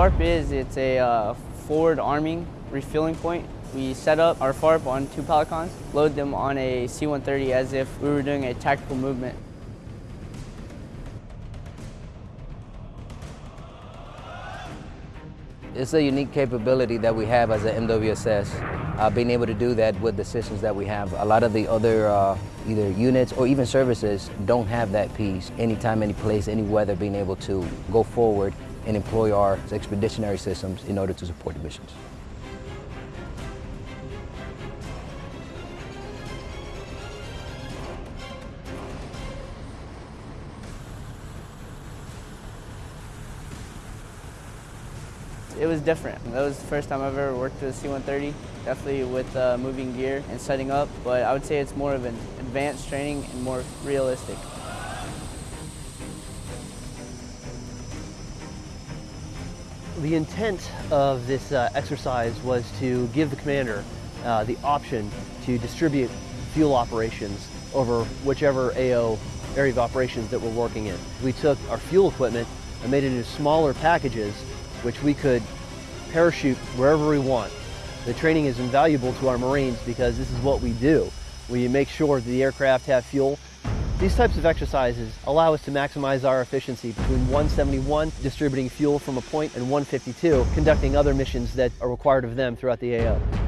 FARP is, it's a uh, forward arming refueling point. We set up our FARP on two Pelicans, load them on a C-130 as if we were doing a tactical movement. It's a unique capability that we have as an MWSS, uh, being able to do that with the systems that we have. A lot of the other uh, either units or even services don't have that piece. Anytime, any place, any weather, being able to go forward and employ our expeditionary systems in order to support the missions. It was different. That was the first time I've ever worked with a C-130, definitely with uh, moving gear and setting up, but I would say it's more of an advanced training and more realistic. The intent of this uh, exercise was to give the commander uh, the option to distribute fuel operations over whichever AO area of operations that we're working in. We took our fuel equipment and made it into smaller packages which we could parachute wherever we want. The training is invaluable to our Marines because this is what we do. We make sure the aircraft have fuel. These types of exercises allow us to maximize our efficiency between 171 distributing fuel from a point and 152 conducting other missions that are required of them throughout the AO.